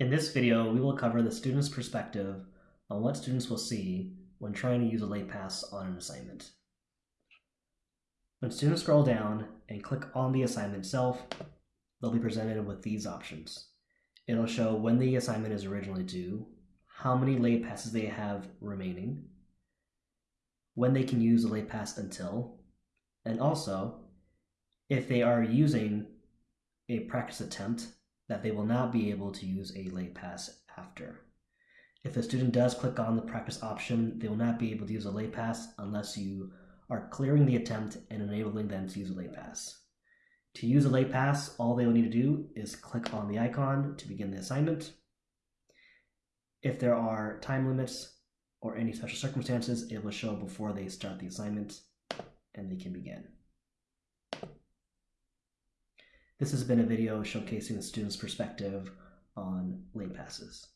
In this video, we will cover the student's perspective on what students will see when trying to use a late pass on an assignment. When students scroll down and click on the assignment itself, they'll be presented with these options. It'll show when the assignment is originally due, how many late passes they have remaining, when they can use a late pass until, and also if they are using a practice attempt that they will not be able to use a late pass after. If a student does click on the practice option, they will not be able to use a late pass unless you are clearing the attempt and enabling them to use a late pass. To use a late pass, all they will need to do is click on the icon to begin the assignment. If there are time limits or any special circumstances, it will show before they start the assignment and they can begin. This has been a video showcasing the student's perspective on late passes.